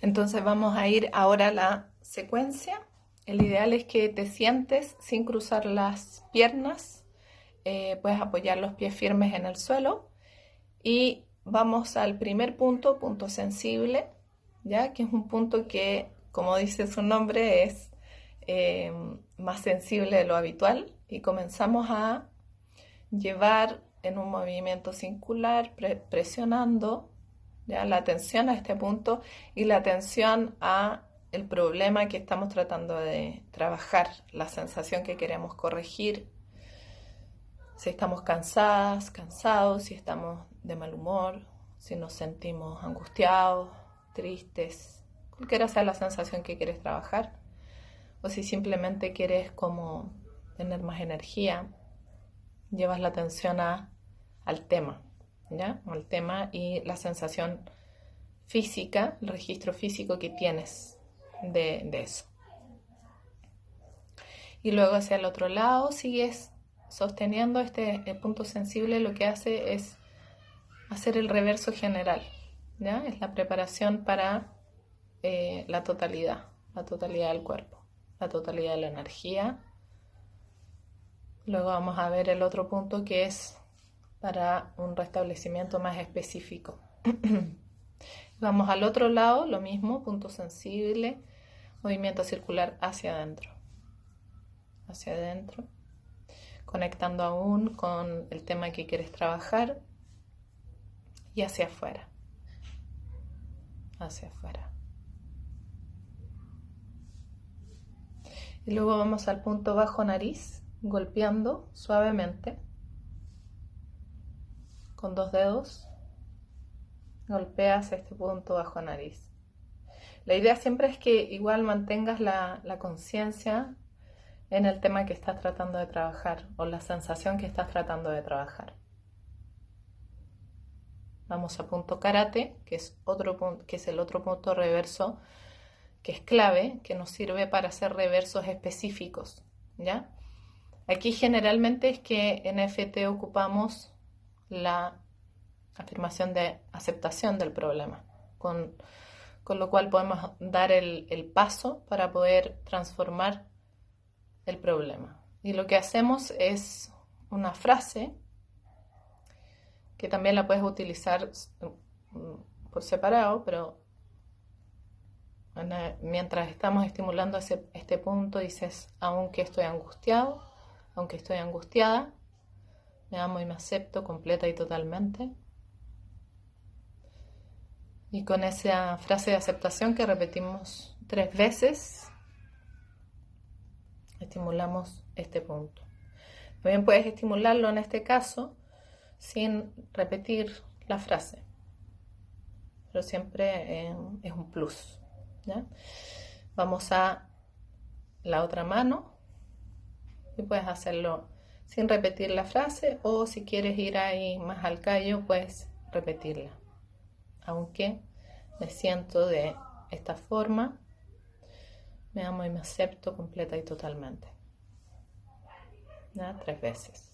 Entonces vamos a ir ahora a la secuencia. El ideal es que te sientes sin cruzar las piernas. Eh, puedes apoyar los pies firmes en el suelo. Y vamos al primer punto, punto sensible, ya que es un punto que, como dice su nombre, es eh, más sensible de lo habitual. Y comenzamos a llevar en un movimiento circular, presionando la atención a este punto y la atención a el problema que estamos tratando de trabajar, la sensación que queremos corregir, si estamos cansadas, cansados, si estamos de mal humor, si nos sentimos angustiados, tristes, cualquiera sea la sensación que quieres trabajar, o si simplemente quieres como tener más energía, llevas la atención a, al tema, ¿ya? Al tema y la sensación física, el registro físico que tienes de, eso. Y luego hacia el otro lado sigues sosteniendo este punto sensible, lo que hace es hacer el reverso general, ¿ya? Es la preparación para eh, la totalidad, la totalidad del cuerpo, la totalidad de la energía Luego vamos a ver el otro punto que es para un restablecimiento más específico. vamos al otro lado, lo mismo, punto sensible, movimiento circular hacia adentro. Hacia adentro, conectando aún con el tema que quieres trabajar y hacia afuera. Hacia afuera. Y luego vamos al punto bajo nariz golpeando suavemente con dos dedos golpeas este punto bajo nariz. La idea siempre es que igual mantengas la, la conciencia en el tema que estás tratando de trabajar o la sensación que estás tratando de trabajar. Vamos a punto karate, que es, otro que es el otro punto reverso que es clave, que nos sirve para hacer reversos específicos, ¿ya? Aquí generalmente es que en FT ocupamos la afirmación de aceptación del problema, con, lo cual podemos dar el, el, paso para poder transformar el problema. Y lo que hacemos es una frase que también la puedes utilizar por separado, pero mientras estamos estimulando ese, este punto dices, aunque estoy angustiado, aunque estoy angustiada, me amo y me acepto completa y totalmente. Y con esa frase de aceptación que repetimos tres veces, estimulamos este punto. También puedes estimularlo en este caso sin repetir la frase, pero siempre eh, es un plus. Vamos a la otra mano y puedes hacerlo sin repetir la frase o si quieres ir ahí más al callo, puedes repetirla. Aunque me siento de esta forma, me amo y me acepto completa y totalmente. Tres veces.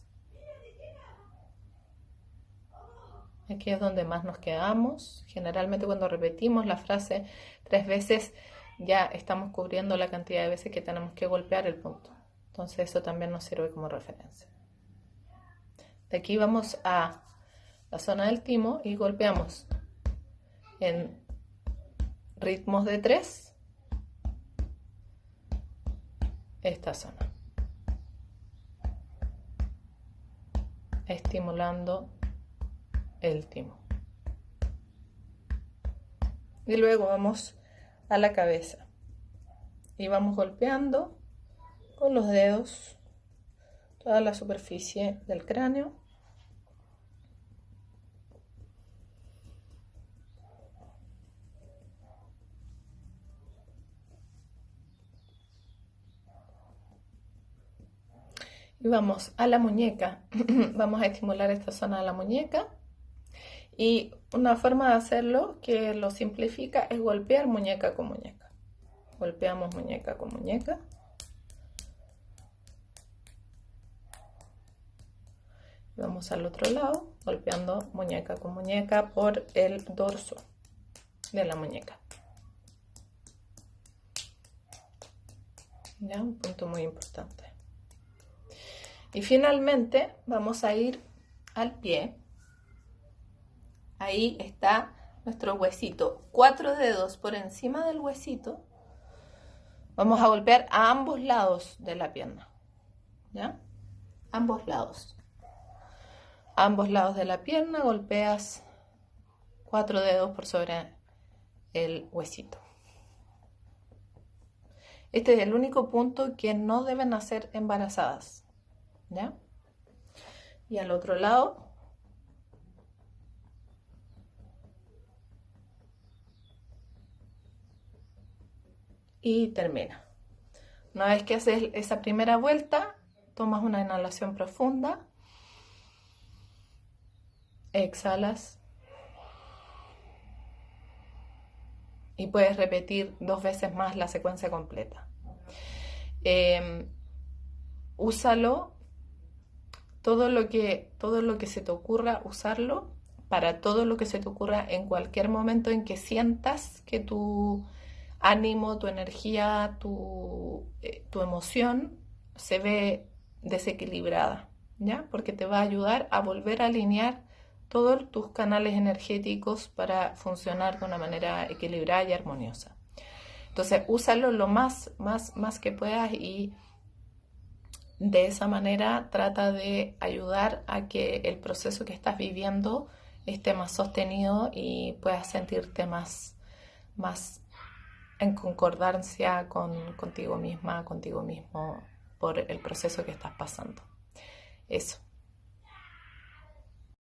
Aquí es donde más nos quedamos. Generalmente cuando repetimos la frase tres veces ya estamos cubriendo la cantidad de veces que tenemos que golpear el punto. Entonces eso también nos sirve como referencia. De aquí vamos a la zona del timo y golpeamos en ritmos de 3 esta zona. Estimulando el timo. Y luego vamos a la cabeza y vamos golpeando con los dedos toda la superficie del cráneo. Y vamos a la muñeca. vamos a estimular esta zona de la muñeca. Y una forma de hacerlo que lo simplifica es golpear muñeca con muñeca. Golpeamos muñeca con muñeca. vamos al otro lado golpeando muñeca con muñeca por el dorso de la muñeca. Ya un punto muy importante. Y finalmente vamos a ir al pie. Ahí está nuestro huesito. Cuatro dedos por encima del huesito. Vamos a golpear a ambos lados de la pierna. Ya ambos lados ambos lados de la pierna golpeas cuatro dedos por sobre el huesito. Este es el único punto que no deben hacer embarazadas. ¿Ya? Y al otro lado. Y termina. Una vez que haces esa primera vuelta, tomas una inhalación profunda. Exhalas. Y puedes repetir dos veces más la secuencia completa. Em, úsalo todo lo que todo lo que se te ocurra usarlo para todo lo que se te ocurra en cualquier momento en que sientas que tu ánimo, tu energía, tu, eh, tu emoción se ve desequilibrada, ¿ya? Porque te va a ayudar a volver a alinear todos tus canales energéticos para funcionar de una manera equilibrada y armoniosa. Entonces, úsalo lo más, más, más que puedas y de esa manera trata de ayudar a que el proceso que estás viviendo esté más sostenido y puedas sentirte más, más en concordancia con, contigo misma, contigo mismo por el proceso que estás pasando. Eso.